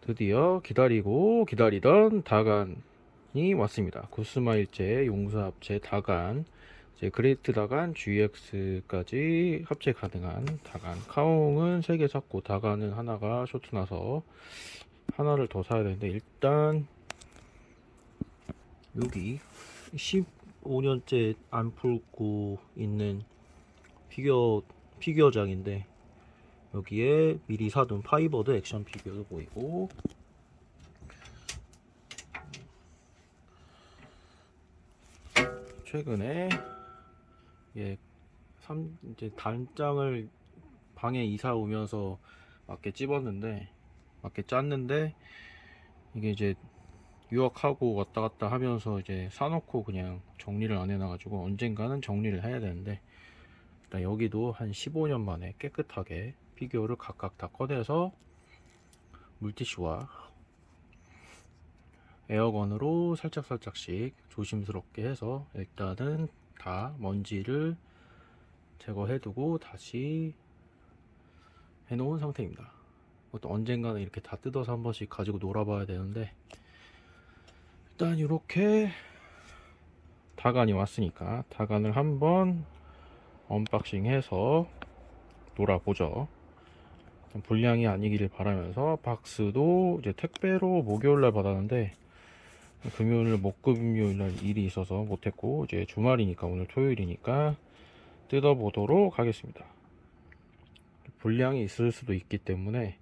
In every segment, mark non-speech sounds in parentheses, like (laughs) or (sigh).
드디어 기다리고 기다리던 다간이 왔습니다. 굿스마일제 용사합체 다간 이제 그레이트 다간 GX까지 합체 가능한 다간 카옹은 3개 샀고 다간은 하나가 쇼트 나서 하나를 더 사야 되는데 일단 여기 15년째 안 풀고 있는 피규어 피규어장인데 여기에 미리 사둔 파이버드 액션 피규어도 보이고. 최근에 예, 3, 이제 단장을 방에 이사 오면서 맞게 찝었는데 맞게 짰는데 이게 이제 유학하고 왔다 갔다 하면서 이제 사놓고 그냥 정리를 안 해놔가지고 언젠가는 정리를 해야 되는데 일단 여기도 한 15년 만에 깨끗하게 피규어를 각각 다 꺼내서 물티슈와 에어건으로 살짝살짝씩 조심스럽게 해서 일단은 다 먼지를 제거해두고 다시 해놓은 상태입니다. 또 언젠가는 이렇게 다 뜯어서 한 번씩 가지고 놀아봐야 되는데 일단 이렇게 다간이 왔으니까 다간을 한번 unboxing 해서 놀아보죠. 불량이 아니기를 바라면서 박스도 이제 택배로 목요일날 받았는데 금요일 목금요일날 일이 있어서 못했고 이제 주말이니까 오늘 토요일이니까 뜯어보도록 하겠습니다. 불량이 있을 수도 있기 때문에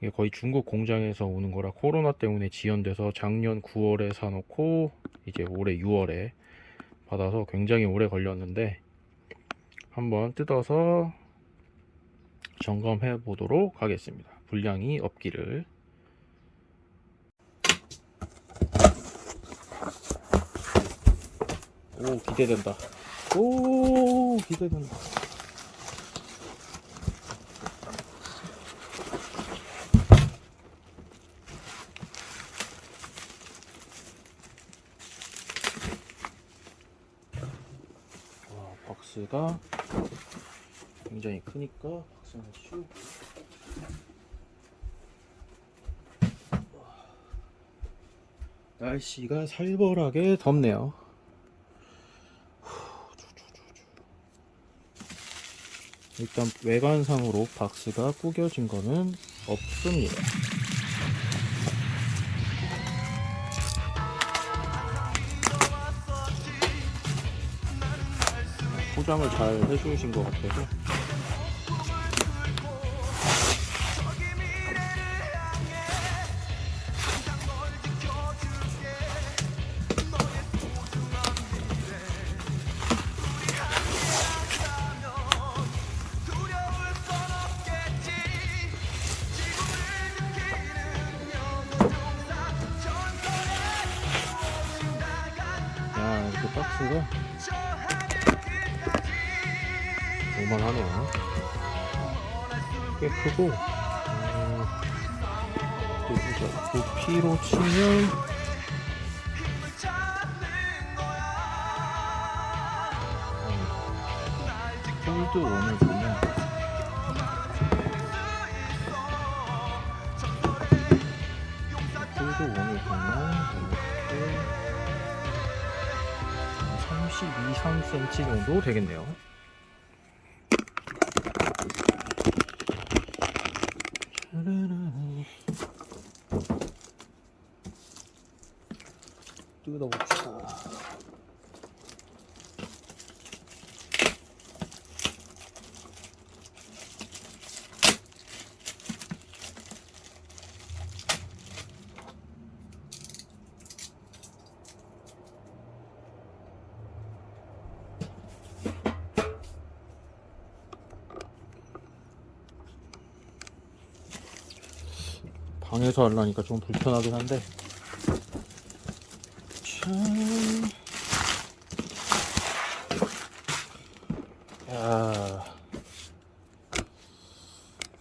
이게 거의 중국 공장에서 오는 거라 코로나 때문에 지연돼서 작년 9월에 사놓고 이제 올해 6월에 받아서 굉장히 오래 걸렸는데 한번 뜯어서 점검해 보도록 하겠습니다. 불량이 없기를. 오 기대된다. 오 기대된다. 와 박스가 굉장히 크니까 박스는 슉 날씨가 살벌하게 덥네요. 일단 외관상으로 박스가 구겨진 거는 없습니다. 포장을 잘 해주신 것 같아서 음, 폴드 원을 보면 폴드 원을 보면 이렇게 32, 3cm 정도 되겠네요. 뜯어봅시다. 방에서 하려니까 좀 불편하긴 한데. 참... 야...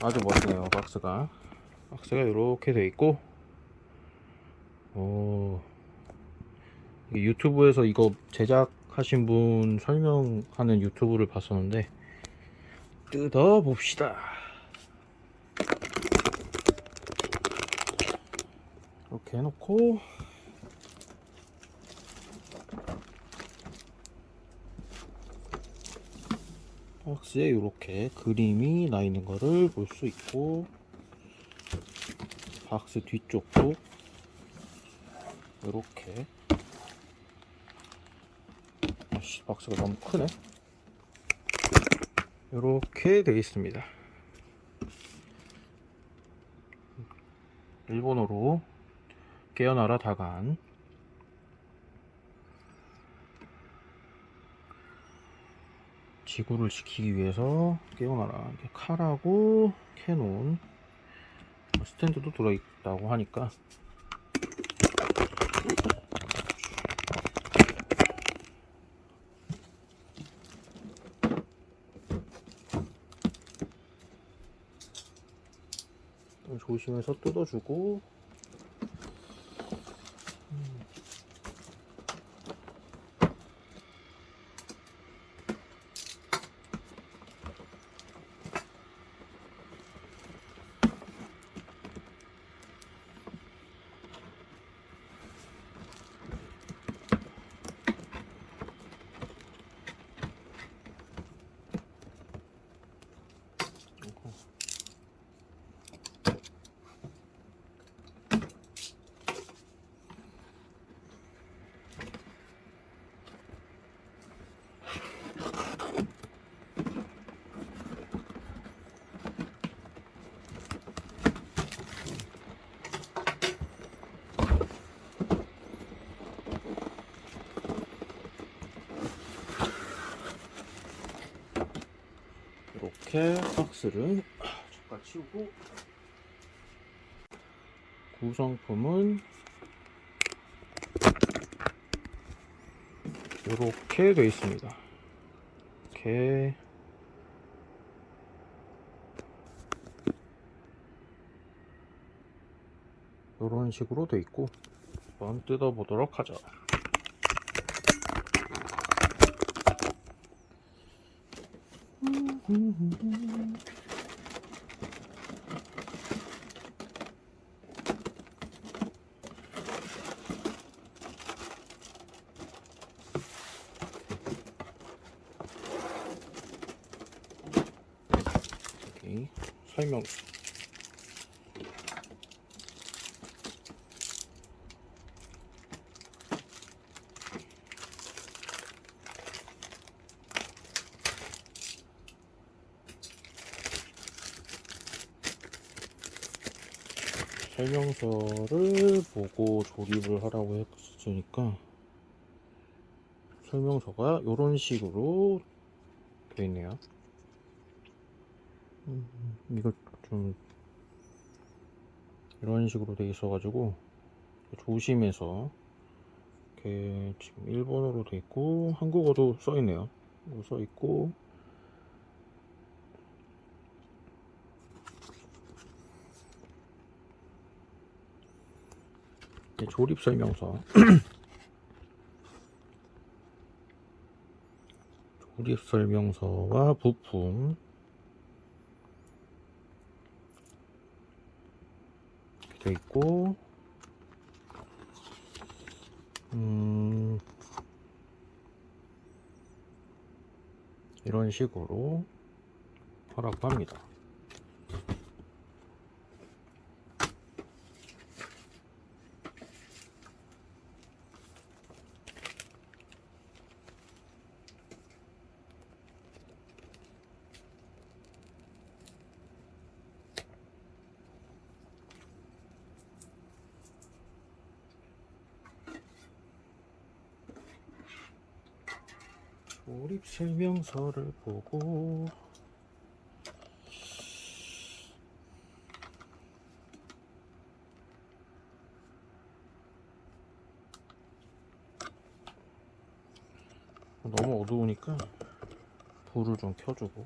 아주 멋지네요 박스가. 박스가 이렇게 돼 있고. 오... 유튜브에서 이거 제작하신 분 설명하는 유튜브를 봤었는데 뜯어 봅시다 이렇게 해놓고. 박스에 이렇게 그림이 나 있는 거를 볼 수 있고 박스 뒤쪽도 이렇게. 아씨 박스가 너무 크네. 이렇게 되어 있습니다. 일본어로 깨어나라 다간. 지구를 지키기 위해서 깨어나라. 칼하고 캐논. 스탠드도 들어있다고 하니까. 좀 조심해서 뜯어주고 이렇게 박스를 잠깐 치우고 구성품은 이렇게 되어 있습니다. 이렇게 이런 식으로 되어 있고 한번 뜯어보도록 하죠. 여기 설명 설명서를 보고 조립을 하라고 했으니까 설명서가 이런 식으로 되어 있네요. 음, 이거 좀 이런 식으로 돼 있어 가지고 조심해서 이렇게 지금 일본어로 돼 있고 한국어도 써 있네요. 써 있고 조립 설명서 (clears throat) 조립 설명서와 부품 이렇게 돼 있고 음 이런 식으로 하라고 합니다. 조립 설명서를 보고 너무 어두우니까 불을 좀 켜주고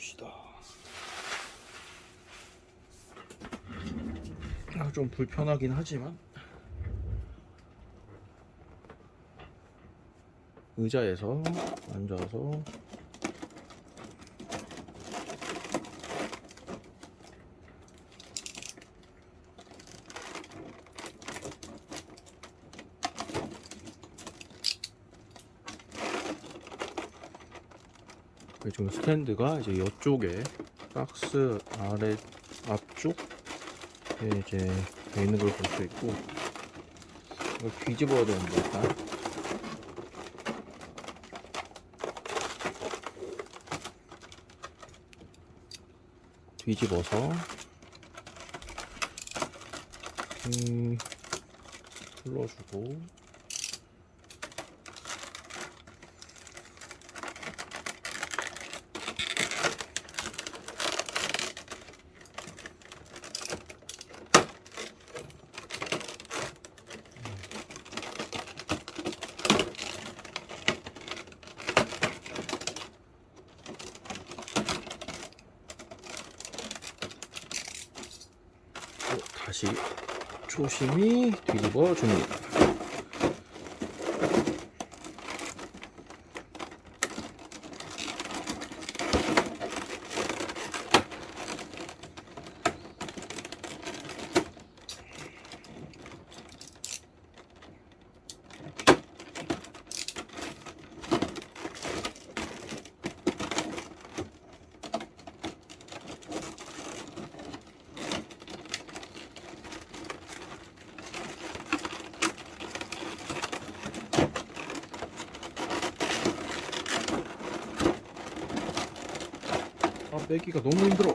봅시다. 아, 좀 불편하긴 하지만 의자에서 앉아서 그 지금 스탠드가 이제 이쪽에 박스 아래 앞쪽 에 이제 돼 있는 걸 볼 수 있고 이걸 뒤집어야 되는데 일단. 뒤집어서 음, 풀러주고 또 다시 조심히 뒤집어 줍니다. 아 빼기가 너무 힘들어.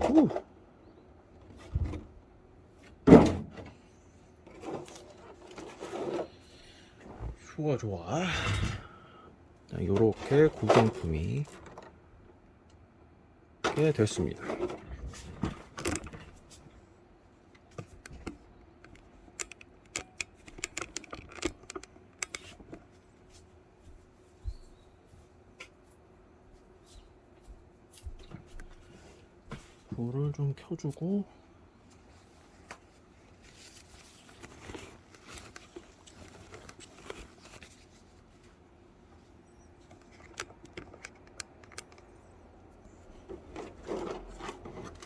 후. 좋아 좋아. 구성품이 이렇게 됐습니다. 불을 좀 켜주고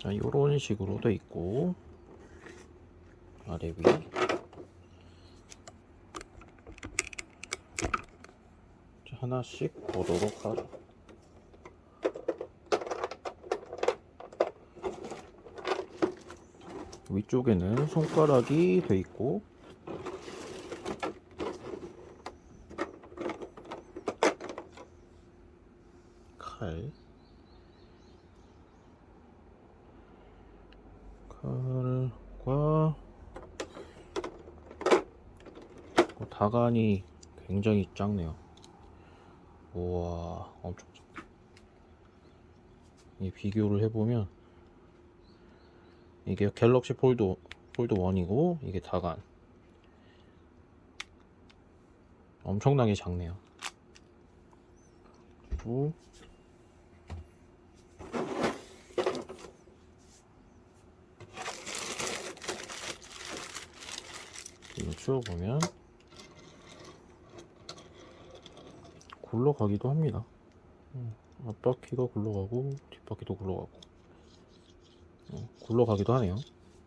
자, 요런 식으로 돼 있고 아래 위 자, 하나씩 보도록 하죠. 위쪽에는 손가락이 돼 있고 칼 칼과 어, 다간이 굉장히 작네요. 우와, 엄청. 이 비교를 해보면 이게 갤럭시 폴드 폴드 1이고 이게 다간 엄청나게 작네요. 그리고 치워보면 굴러가기도 합니다. 음, 앞바퀴가 굴러가고 뒷바퀴도 굴러가고 어, 굴러가기도 하네요. (laughs)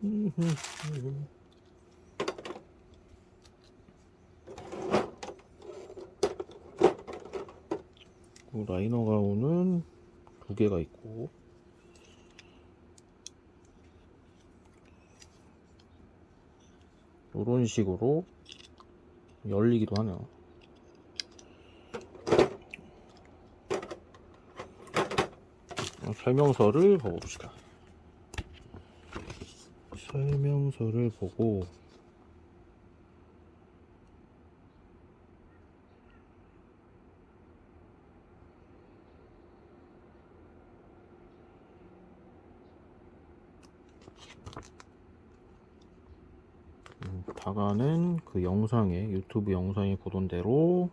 그 라이너 가운은 두 개가 있고 이런 식으로 열리기도 하네요. 어, 설명서를 보봅시다. 설명서를 보고 다가는 그 영상에 유튜브 영상에 보던 대로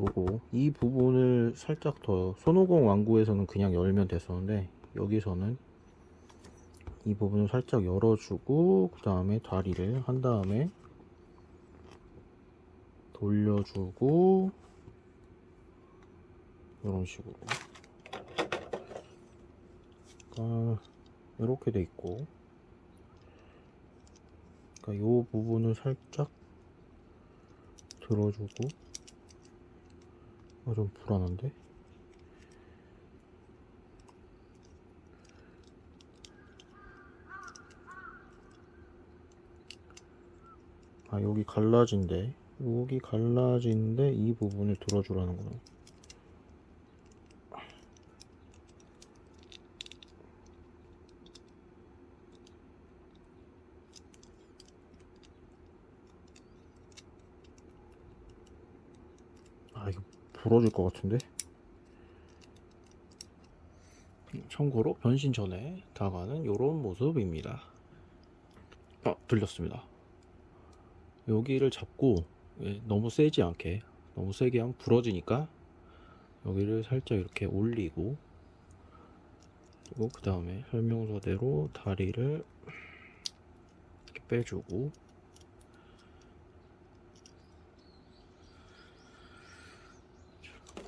요거 이 부분을 살짝 더 손오공 완구에서는 그냥 열면 됐었는데 여기서는 이 부분을 살짝 열어주고 그 다음에 다리를 한 다음에 돌려주고 이런 식으로. 그러니까 이렇게 돼 있고. 그러니까 요 부분을 살짝 들어주고 아, 좀 불안한데? 아 여기 갈라진데? 여기 갈라진데 이 부분을 들어주라는 거야 아 이거 부러질 것 같은데? 참고로 변신 전에 다가는 이런 모습입니다. 아 들렸습니다. 여기를 잡고 예, 너무 세지 않게 너무 세게 하면 부러지니까 여기를 살짝 이렇게 올리고 그리고 그 다음에 설명서대로 다리를 이렇게 빼주고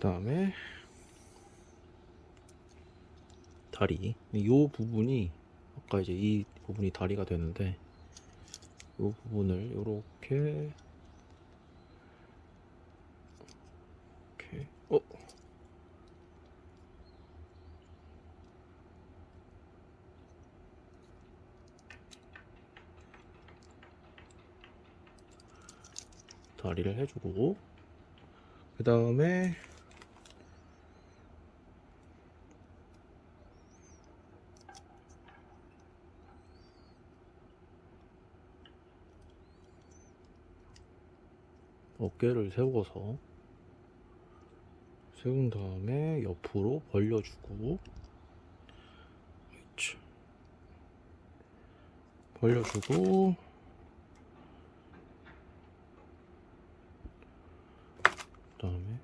다음에 다리. 이 부분이 아까 이제 이 부분이 다리가 되는데 이 부분을 이렇게 이렇게. 어? 다리를 해주고 그 다음에 어깨를 세워서 세운 다음에 옆으로 벌려주고. 벌려주고 그 다음에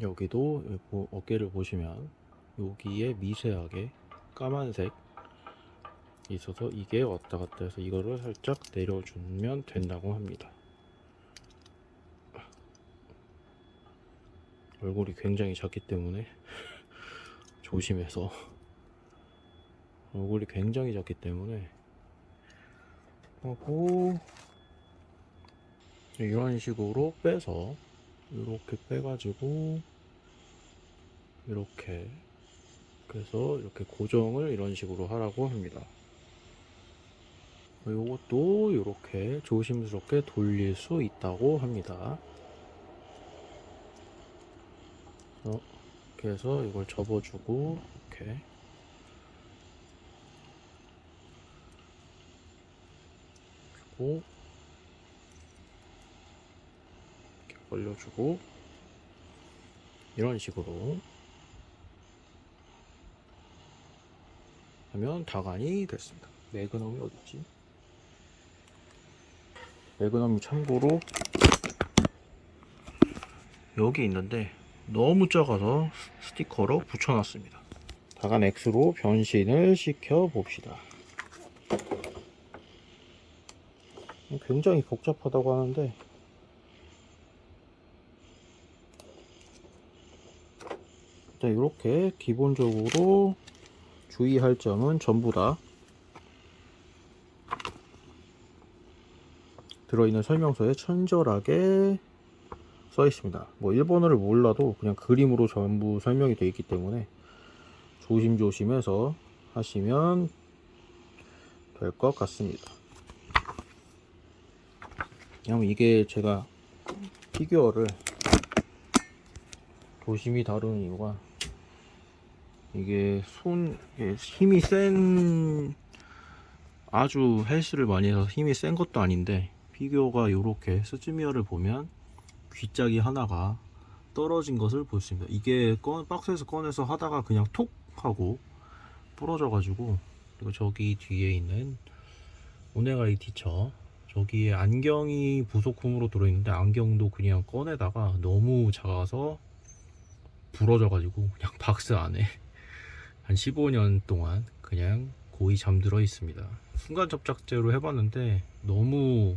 여기도 보- 어깨를 보시면 여기에 미세하게 까만색 있어서 이게 왔다 갔다 해서 이거를 살짝 내려주면 된다고 합니다. 얼굴이 굉장히 작기 때문에 (laughs) 조심해서 얼굴이 굉장히 작기 때문에 하고 이런 식으로 빼서 이렇게 빼가지고 이렇게 그래서 이렇게 고정을 이런 식으로 하라고 합니다. 이것도 이렇게 조심스럽게 돌릴 수 있다고 합니다. 어, 이렇게 해서 이걸 접어주고 이렇게 주고 이렇게 올려주고 이런 식으로 하면 다간이 됐습니다. 매그넘이 어딨지? 매그넘이 참고로 여기 있는데 너무 작아서 스- 스티커로 붙여놨습니다. 다간 X로 변신을 시켜 봅시다. 굉장히 복잡하다고 하는데 일단 이렇게 기본적으로 주의할 점은 전부 다 들어있는 설명서에 친절하게 써 있습니다. 뭐 일본어를 몰라도 그냥 그림으로 전부 설명이 되어 있기 때문에 조심조심해서 하시면 될 것 같습니다. 왜냐면 이게 제가 피규어를 조심히 다루는 이유가 이게 손 힘이 센 아주 헬스를 많이 해서 힘이 센 것도 아닌데 피규어가 이렇게 스즈미야를 보면 귀짝이 하나가 떨어진 것을 볼 수 있습니다. 이게 꺼, 박스에서 꺼내서 하다가 그냥 톡 하고 부러져 가지고 그리고 저기 뒤에 있는 오네가이 티처 저기에 안경이 부속품으로 들어있는데 안경도 그냥 꺼내다가 너무 작아서 부러져 가지고 그냥 박스 안에 한 15년 동안 그냥 고이 잠들어 있습니다. 순간 접착제로 해봤는데 너무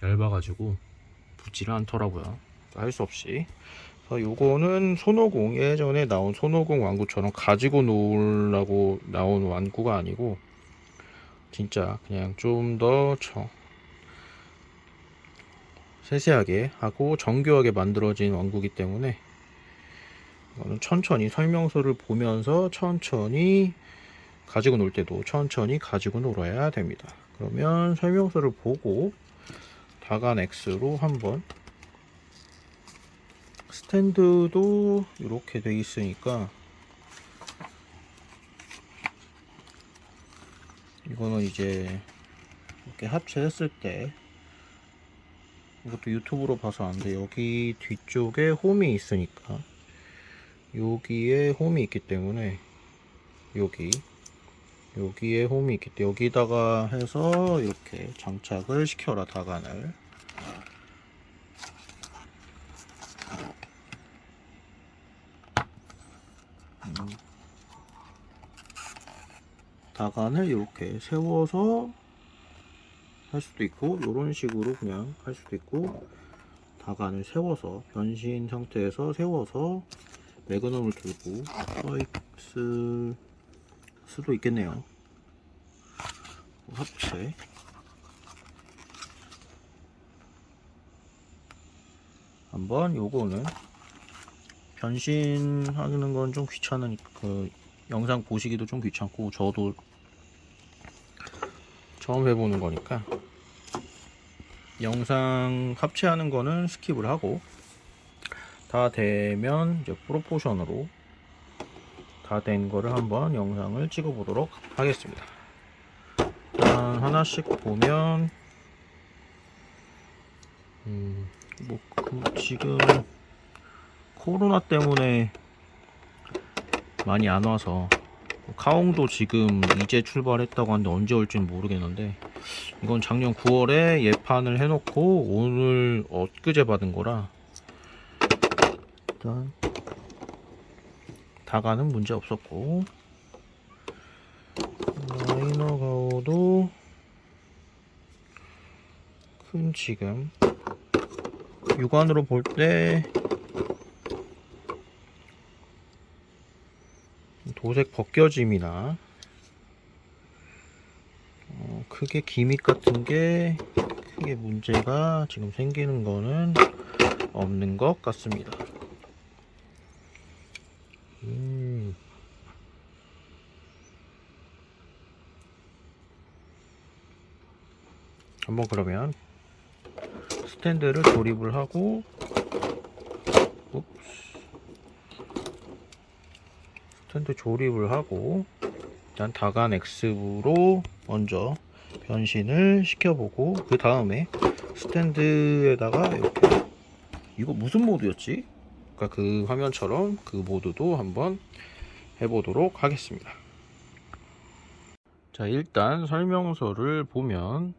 얇아가지고 붙지를 않더라고요. 할 수 없이. 요거는 손오공 예전에 나온 손오공 완구처럼 가지고 놀라고 나온 완구가 아니고 진짜 그냥 좀 더 세세하게 하고 정교하게 만들어진 완구기 때문에 천천히 설명서를 보면서 천천히 가지고 놀 때도 천천히 가지고 놀아야 됩니다. 그러면 설명서를 보고 다간 X로 한번 스탠드도 이렇게 돼 있으니까 이거는 이제 이렇게 합체했을 때 이것도 유튜브로 봐서 안돼 여기 뒤쪽에 홈이 있으니까 여기에 홈이 있기 때문에 여기 여기에 홈이 있기 때문에 여기다가 해서 이렇게 장착을 시켜라 다간을 음. 다간을 이렇게 세워서 할 수도 있고 이런 식으로 그냥 할 수도 있고 다간을 세워서 변신 상태에서 세워서 매그넘을 들고 써 있을 수도 있겠네요. 합체. 한번 요거는 변신하는 건 좀 귀찮으니까 그 영상 보시기도 좀 귀찮고 저도 처음 해보는 거니까 영상 합체하는 거는 skip을 하고 다 되면 이제 proportion으로 다 된 거를 한번 영상을 찍어 보도록 하겠습니다. 일단 하나씩 보면 음, 뭐 그, 지금 코로나 때문에 많이 안 와서 카옹도 지금 이제 출발했다고 하는데 언제 올지는 모르겠는데 이건 작년 9월에 예판을 해놓고 오늘 엊그제 받은 거라 일단 다가는 문제 없었고 라이너 가오도 큰 지금 육안으로 볼 때 도색 벗겨짐이나 어, 크게 기믹 같은 게 크게 문제가 지금 생기는 거는 없는 것 같습니다. 한번 그러면 스탠드를 조립을 하고. 스탠드 조립을 하고 일단 다간 X로 먼저 변신을 시켜보고 그 다음에 스탠드에다가 이렇게 이거 무슨 모드였지? 그러니까 그 화면처럼 그 모드도 한번 해보도록 하겠습니다. 자 일단 설명서를 보면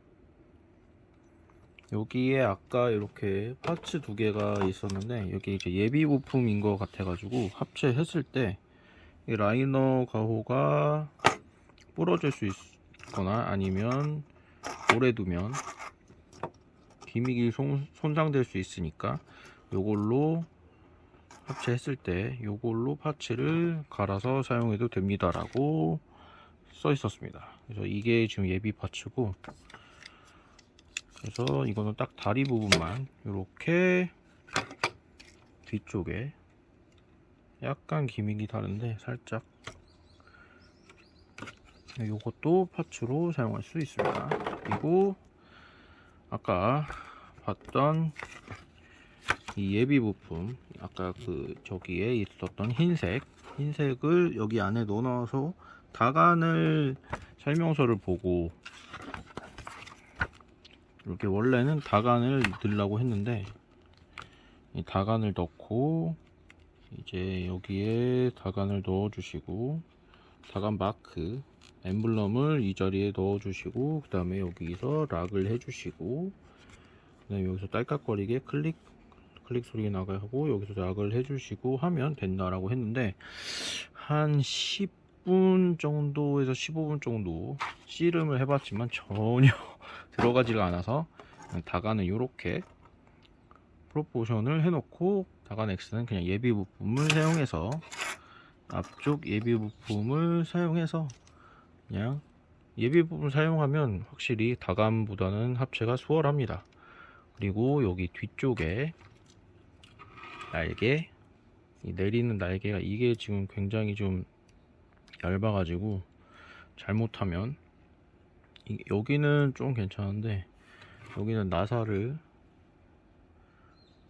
여기에 아까 이렇게 파츠 두 개가 있었는데 여기 이제 예비 부품인 것 같아 가지고 합체했을 때 이 라이너 가호가 부러질 수 있거나 아니면 오래 두면 기믹이 손, 손상될 수 있으니까 요걸로 합체했을 때 요걸로 파츠를 갈아서 사용해도 됩니다 라고 써 있었습니다. 그래서 이게 지금 예비 파츠고 그래서 이거는 딱 다리 부분만 이렇게 뒤쪽에 약간 기믹이 다른데 살짝 요것도 파츠로 사용할 수 있습니다. 그리고 아까 봤던 이 예비 부품 아까 그 저기에 있었던 흰색 흰색을 여기 안에 넣어서 다간을 설명서를 보고 이렇게 원래는 다간을 넣으려고 했는데 이 다간을 넣고 이제 여기에 다간을 넣어 주시고 다간 마크 엠블럼을 이 자리에 넣어 주시고 그 다음에 여기서 락을 해 주시고 그 다음에 여기서 딸깍거리게 클릭 클릭 소리가 나가게 하고 여기서 락을 해 주시고 하면 된다라고 했는데 한 10분 정도에서 15분 정도 씨름을 해봤지만 전혀 들어가지가 않아서 다간은 이렇게 프로포션을 해놓고 다간 X는 그냥 예비 부품을 사용해서 앞쪽 예비 부품을 사용해서 그냥 예비 부품 사용하면 확실히 다간보다는 합체가 수월합니다. 그리고 여기 뒤쪽에 날개 이 내리는 날개가 이게 지금 굉장히 좀 얇아 가지고 잘못하면 이- 여기는 좀 괜찮은데 여기는 나사를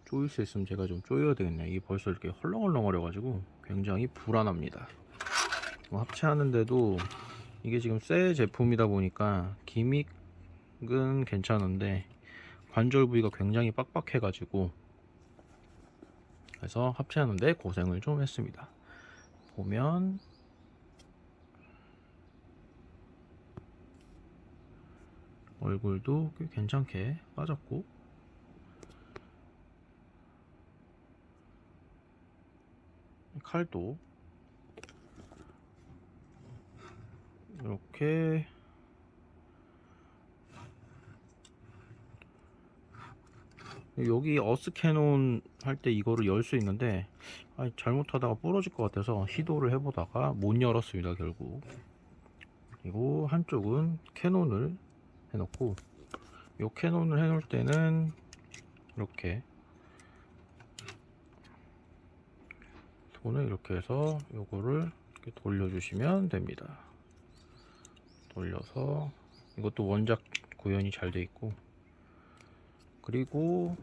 조일 수 있으면 제가 좀 조여야 되겠네요. 이게 벌써 이렇게 헐렁헐렁거려 가지고 굉장히 불안합니다. 뭐 합체하는데도 이게 지금 새 제품이다 보니까 기믹은 괜찮은데 관절 부위가 굉장히 빡빡해 가지고 그래서 합체하는데 고생을 좀 했습니다. 보면 얼굴도 꽤 괜찮게 빠졌고. 칼도. 이렇게. 여기 Earth cannon 할 때 이거를 열 수 있는데 아, 잘못하다가 부러질 것 같아서 시도를 해보다가 못 열었습니다 결국. 그리고 한쪽은 cannon을 해놓고 요 cannon을 해놓을 때는 이렇게 손을 이렇게 해서 요거를 이렇게 돌려주시면 됩니다. 돌려서 이것도 원작 구현이 잘 돼 있고 그리고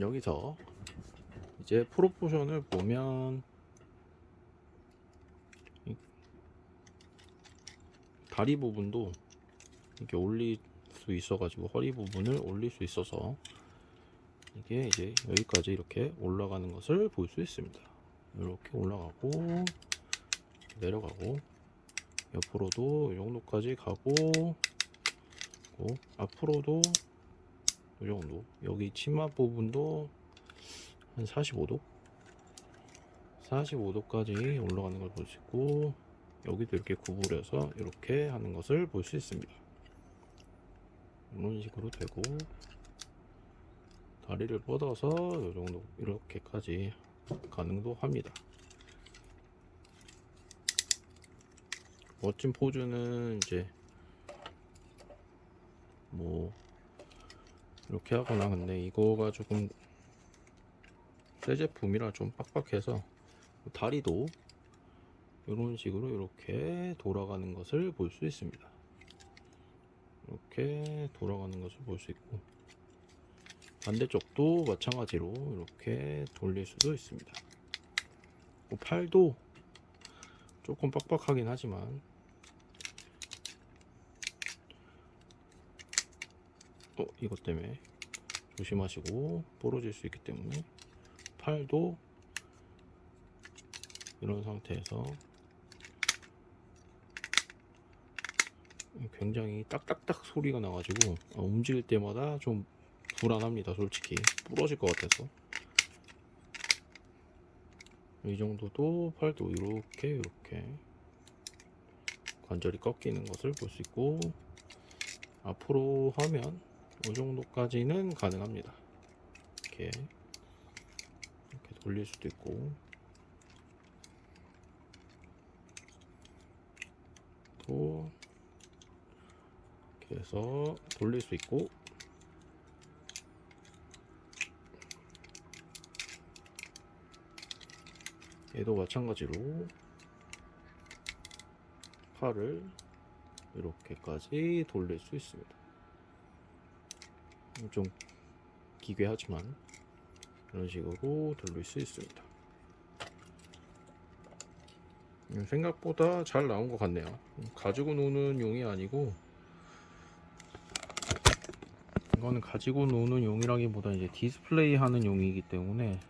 여기서 이제 프로포션을 보면 이 다리 부분도 이렇게 올릴 수 있어 가지고 허리 부분을 올릴 수 있어서 이게 이제 여기까지 이렇게 올라가는 것을 볼 수 있습니다. 이렇게 올라가고 내려가고 옆으로도 이 정도까지 가고 고 앞으로도 이 정도. 여기 치마 부분도 한 45도? 45도까지 올라가는 걸 볼 수 있고 여기도 이렇게 구부려서 이렇게 하는 것을 볼 수 있습니다. 이런 식으로 되고 다리를 뻗어서 이 정도 이렇게까지 가능도 합니다. 멋진 포즈는 이제 뭐 이렇게 하거나 근데 이거가 조금 새 제품이라 좀 빡빡해서 다리도 이런 식으로 이렇게 돌아가는 것을 볼 수 있습니다. 이렇게 돌아가는 것을 볼 수 있고 반대쪽도 마찬가지로 이렇게 돌릴 수도 있습니다. 뭐 팔도 조금 빡빡하긴 하지만 어 이것 때문에 조심하시고 부러질 수 있기 때문에 팔도 이런 상태에서 굉장히 딱딱딱 소리가 나가지고 어, 움직일 때마다 좀 불안합니다 솔직히. 부러질 것 같아서. 이 정도도 팔도 이렇게 이렇게 관절이 꺾이는 것을 볼 수 있고 앞으로 하면 이 정도까지는 가능합니다. 이렇게 돌릴 수도 있고. 또 이렇게 해서 돌릴 수 있고. 얘도 마찬가지로 팔을 이렇게까지 돌릴 수 있습니다. 좀 기괴하지만 이런 식으로 돌릴 수 있습니다. 음, 생각보다 잘 나온 것 같네요. 가지고 노는 용이 아니고 이거는 가지고 노는 용이라기보다 이제 디스플레이 하는 용이기 때문에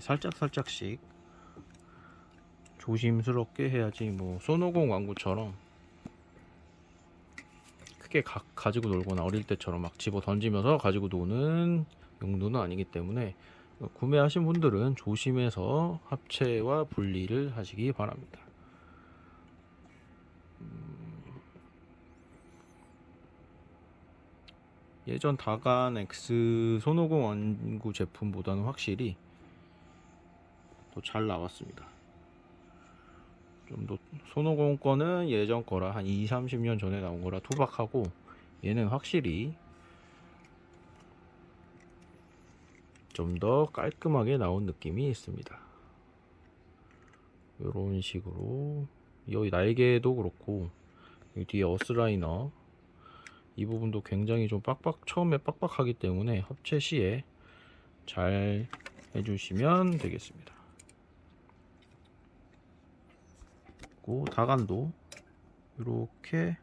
살짝 살짝씩 조심스럽게 해야지 뭐 손오공 완구처럼 크게 가, 가지고 놀거나 어릴 때처럼 막 집어 던지면서 가지고 노는 용도는 아니기 때문에 구매하신 분들은 조심해서 합체와 분리를 하시기 바랍니다. 음, 예전 다간 X 손오공 완구 제품보다는 확실히 더 잘 나왔습니다. 좀 더 손오공 거는 예전 거라 한 2, 30년 전에 나온 거라 투박하고 얘는 확실히 좀 더 깔끔하게 나온 느낌이 있습니다. 이런 식으로 여기 날개도 그렇고 여기 뒤에 어스라이너 이 부분도 굉장히 좀 빡빡 처음에 빡빡하기 때문에 합체 시에 잘 해주시면 되겠습니다. 그리고 다간도 이렇게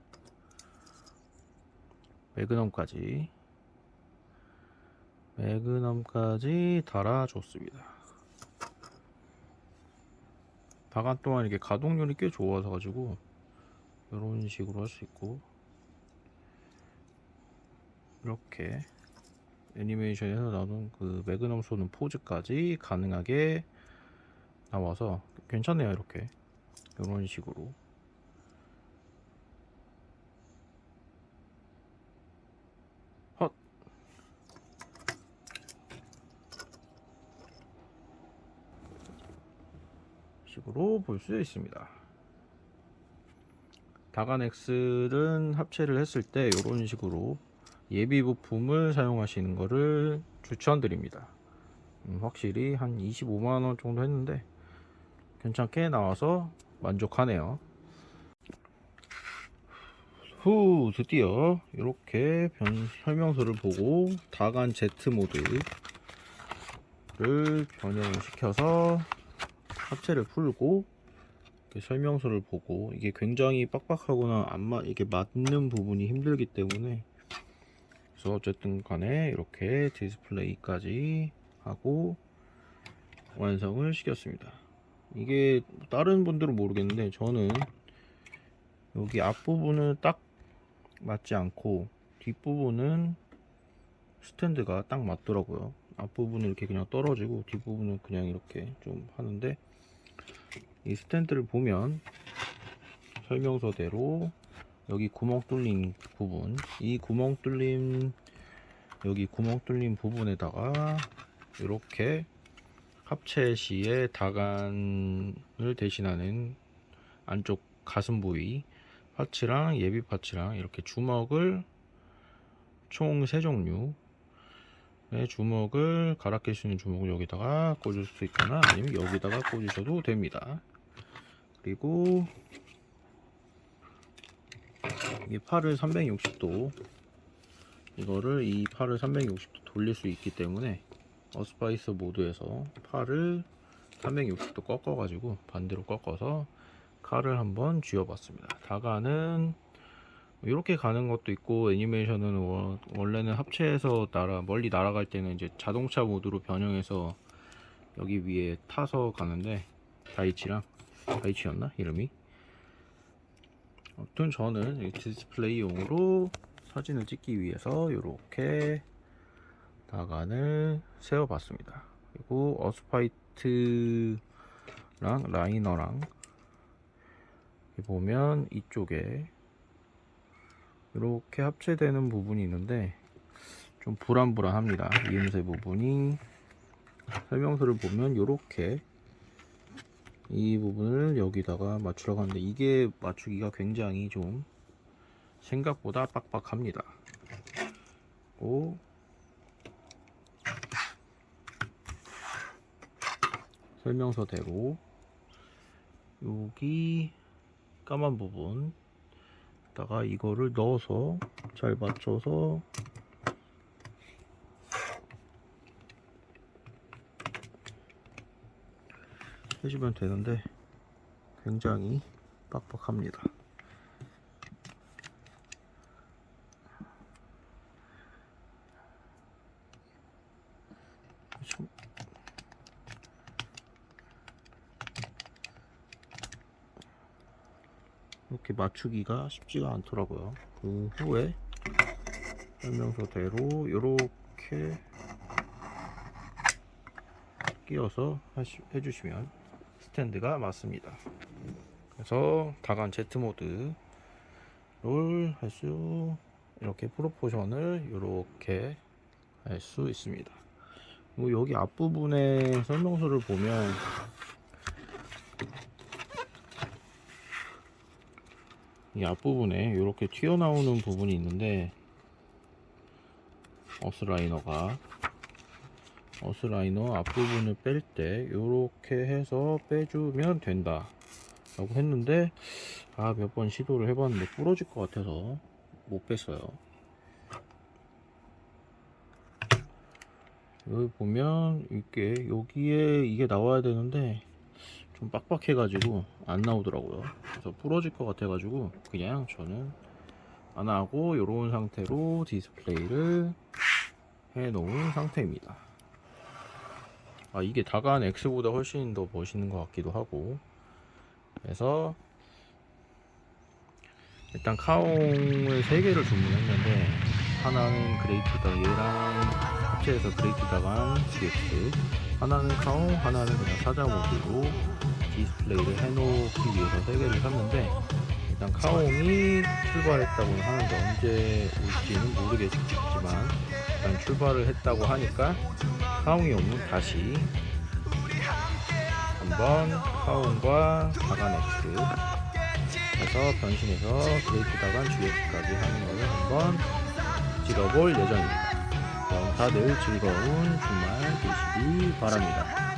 매그넘까지 매그넘까지 달아줬습니다. 다간 또한 이렇게 가동률이 꽤 좋아서 가지고 이런 식으로 할 수 있고 이렇게 애니메이션에서 나오는 그 매그넘 쏘는 포즈까지 가능하게 나와서 괜찮네요 이렇게 이런 식으로 식으로 볼 수 있습니다. 다간 X는 합체를 했을 때 이런 식으로 예비 부품을 사용하시는 것을 추천드립니다. 음, 확실히 한 25만원 정도 했는데 괜찮게 나와서 만족하네요. 후 드디어 이렇게 변, 설명서를 보고 다간 Z 모드를 변형을 시켜서 합체를 풀고 설명서를 보고 이게 굉장히 빡빡하거나 안 맞, 이게 맞는 부분이 힘들기 때문에 그래서 어쨌든 간에 이렇게 디스플레이까지 하고 완성을 시켰습니다. 이게 다른 분들은 모르겠는데 저는 여기 앞부분은 딱 맞지 않고 뒷부분은 스탠드가 딱 맞더라고요 앞부분은 이렇게 그냥 떨어지고 뒷부분은 그냥 이렇게 좀 하는데 이 스탠드를 보면 설명서대로 여기 구멍 뚫린 부분 이 구멍 뚫린 여기 구멍 뚫린 부분에다가 이렇게 합체 시에 다간을 대신하는 안쪽 가슴 부위 파츠랑 예비 파츠랑 이렇게 주먹을 총 3종류 의 주먹을 갈아 낄 수 있는 주먹을 여기다가 꽂을 수 있거나 아니면 여기다가 꽂으셔도 됩니다. 그리고 이 팔을 360도 이거를 이 팔을 360도 돌릴 수 있기 때문에 어스파이스 모드에서 팔을 360도 꺾어 가지고 반대로 꺾어서 칼을 한번 쥐어 봤습니다. 다가는 이렇게 가는 것도 있고 애니메이션은 워, 원래는 합체해서 날아 멀리 날아갈 때는 이제 자동차 모드로 변형해서 여기 위에 타서 가는데 다이치랑? 다이치였나? 이름이? 아무튼 저는 이 디스플레이용으로 사진을 찍기 위해서 이렇게 다간을 세워 봤습니다. 그리고 어스파이터랑 라이너랑 보면 이쪽에 이렇게 합체되는 부분이 있는데 좀 불안불안합니다. 이음새 부분이. 설명서를 보면 이렇게 이 부분을 여기다가 맞추려고 하는데 이게 맞추기가 굉장히 좀 생각보다 빡빡합니다. 오. 설명서대로. 여기 까만 부분 다가 이거를 넣어서 잘 맞춰서 해주면 되는데 굉장히 빡빡합니다. 맞추기가 쉽지가 않더라고요. 그 후에 설명서대로 이렇게 끼워서 하시, 해주시면 스탠드가 맞습니다. 그래서 다간 Z 모드를 할수 이렇게 프로포션을 이렇게 할 수 있습니다. 그리고 여기 앞부분에 설명서를 보면 이 앞부분에 이렇게 튀어나오는 부분이 있는데 어스라이너가. 어스라이너 앞부분을 뺄 때 이렇게 해서 빼주면 된다. 라고 했는데 아 몇 번 시도를 해봤는데 부러질 것 같아서 못 뺐어요. 여기 보면 이게 여기에 이게 나와야 되는데 좀 빡빡해 가지고 안 나오더라고요. 그래서 부러질 것 같아 가지고 그냥 저는 안 하고 이런 상태로 디스플레이를 해 놓은 상태입니다. 아 이게 다간 X보다 훨씬 더 멋있는 것 같기도 하고. 그래서 일단 카옹을 3개를 주문했는데 하나는 그레이트다 얘랑 합체해서 그레이트다간 GX 하나는 카옹 하나는 그냥 사자 모드로 디스플레이를 해놓기 위해서 3개를 샀는데 일단 카옹이 출발했다고 하는데 언제 올지는 모르겠지만 일단 출발을 했다고 하니까 카옹이 오면 다시 한번 카옹과 X 해서 변신해서 그레이트 다간 GX까지 하는 것을 한번 찍어볼 예정입니다. 다들 즐거운 주말 되시기 바랍니다.